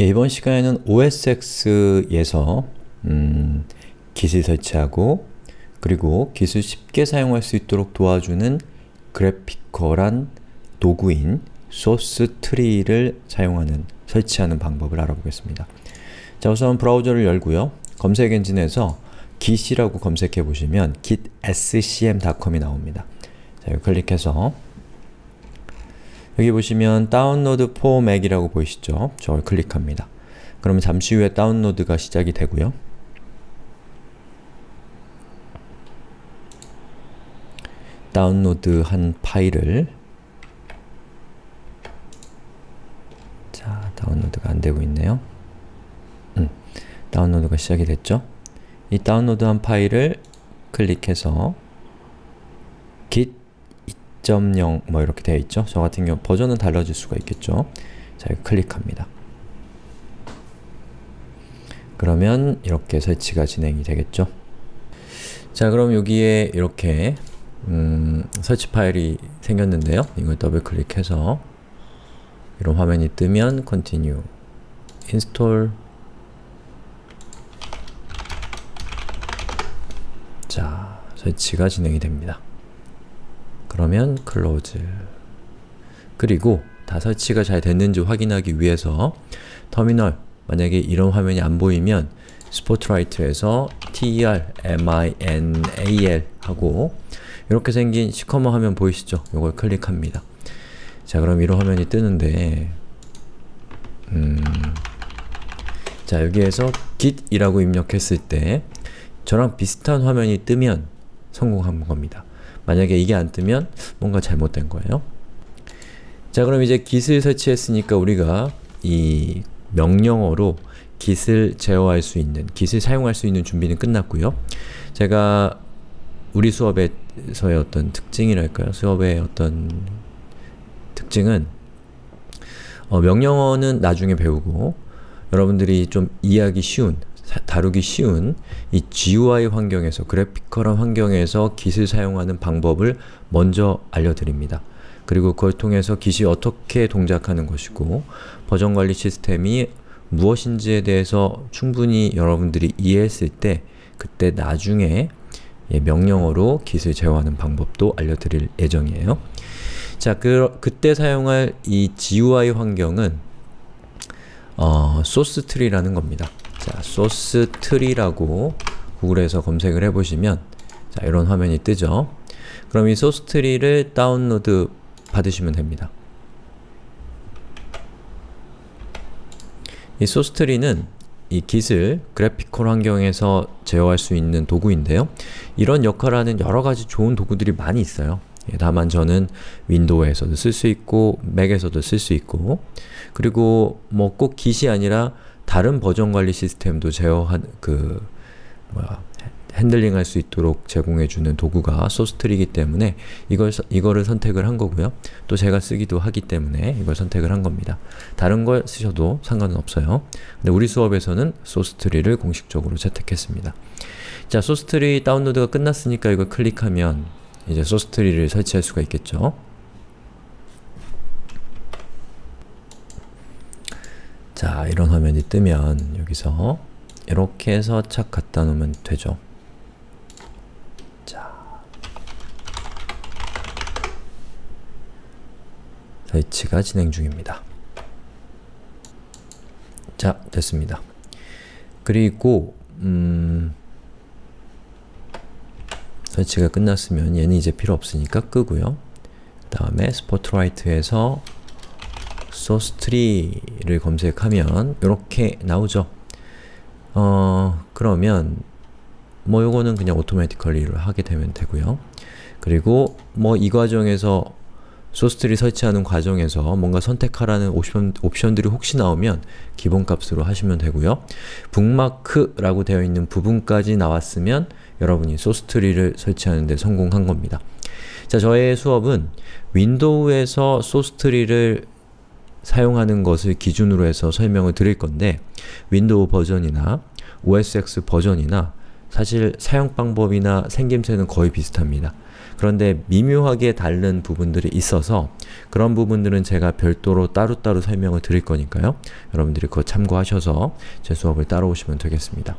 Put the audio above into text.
예, 이번 시간에는 OSX에서 음, git을 설치하고 그리고 git을 쉽게 사용할 수 있도록 도와주는 graphical한 도구인 SourceTree를 사용하는, 설치하는 방법을 알아보겠습니다. 자 우선 브라우저를 열고요. 검색 엔진에서 git이라고 검색해 보시면 gitscm.com이 나옵니다. 자, 클릭해서 여기 보시면 다운로드 Mac이라고 보이시죠? 저걸 클릭합니다. 그러면 잠시 후에 다운로드가 시작이 되고요. 다운로드한 파일을 자, 다운로드가 안되고 있네요. 음, 다운로드가 시작이 됐죠? 이 다운로드한 파일을 클릭해서 2.0 뭐 이렇게 되어 있죠? 저 같은 경우 버전은 달라질 수가 있겠죠? 자, 클릭합니다. 그러면 이렇게 설치가 진행이 되겠죠? 자, 그럼 여기에 이렇게 음, 설치 파일이 생겼는데요. 이걸 더블 클릭해서 이런 화면이 뜨면 Continue, Install 자, 설치가 진행이 됩니다. 그러면 Close 그리고 다 설치가 잘 됐는지 확인하기 위해서 터미널, 만약에 이런 화면이 안 보이면 스포트라이트에서 ter, minal 하고 이렇게 생긴 시커먼 화면 보이시죠? 이걸 클릭합니다. 자 그럼 이런 화면이 뜨는데 음, 자 여기에서 git이라고 입력했을 때 저랑 비슷한 화면이 뜨면 성공한 겁니다. 만약에 이게 안 뜨면 뭔가 잘못된 거예요. 자 그럼 이제 git을 설치했으니까 우리가 이 명령어로 git을 제어할 수 있는, git을 사용할 수 있는 준비는 끝났고요. 제가 우리 수업에서의 어떤 특징이랄까요? 수업의 어떤 특징은 어, 명령어는 나중에 배우고 여러분들이 좀 이해하기 쉬운, 다루기 쉬운 이 GUI 환경에서, 그래피컬한 환경에서 git을 사용하는 방법을 먼저 알려드립니다. 그리고 그걸 통해서 git이 어떻게 동작하는 것이고 버전관리 시스템이 무엇인지에 대해서 충분히 여러분들이 이해했을 때 그때 나중에 예, 명령어로 git을 제어하는 방법도 알려드릴 예정이에요. 자, 그, 그때 사용할 이 GUI 환경은 어, SourceTree라는 겁니다. 자, SourceTree라고 구글에서 검색을 해보시면 자, 이런 화면이 뜨죠. 그럼 이 SourceTree를 다운로드 받으시면 됩니다. 이 SourceTree는 이 git을 graphical 환경에서 제어할 수 있는 도구인데요. 이런 역할을 하는 여러가지 좋은 도구들이 많이 있어요. 예, 다만 저는 윈도우에서도 쓸 수 있고 맥에서도 쓸 수 있고 그리고 뭐꼭 git이 아니라 다른 버전 관리 시스템도 제어한 그 뭐야 handling 할 수 있도록 제공해주는 도구가 SourceTree이기 때문에 이걸, 이거를 선택을 한 거고요. 또 제가 쓰기도 하기 때문에 이걸 선택을 한 겁니다. 다른 걸 쓰셔도 상관은 없어요. 근데 우리 수업에서는 SourceTree를 공식적으로 채택했습니다. 자, 소스트리 다운로드가 끝났으니까 이걸 클릭하면 이제 소스트리를 설치할 수가 있겠죠. 자, 이런 화면이 뜨면 여기서 이렇게 해서 착 갖다 놓으면 되죠. 설치가 진행 중입니다. 자, 됐습니다. 그리고 음, 설치가 끝났으면 얘는 이제 필요 없으니까 끄고요. 다음에 Spotlight에서 SourceTree를 검색하면 이렇게 나오죠. 어, 그러면 뭐 요거는 그냥 automatically를 하게 되면 되고요. 그리고 뭐 이 과정에서 SourceTree 설치하는 과정에서 뭔가 선택하라는 옵션, 옵션들이 혹시 나오면 기본값으로 하시면 되고요. 북마크라고 되어 있는 부분까지 나왔으면 여러분이 Sourcetree를 설치하는 데 성공한 겁니다. 자, 저의 수업은 윈도우에서 Sourcetree를 사용하는 것을 기준으로 해서 설명을 드릴 건데 윈도우 버전이나 OSX 버전이나 사실 사용 방법이나 생김새는 거의 비슷합니다. 그런데 미묘하게 다른 부분들이 있어서 그런 부분들은 제가 별도로 따로따로 설명을 드릴 거니까요. 여러분들이 그거 참고하셔서 제 수업을 따라오시면 되겠습니다.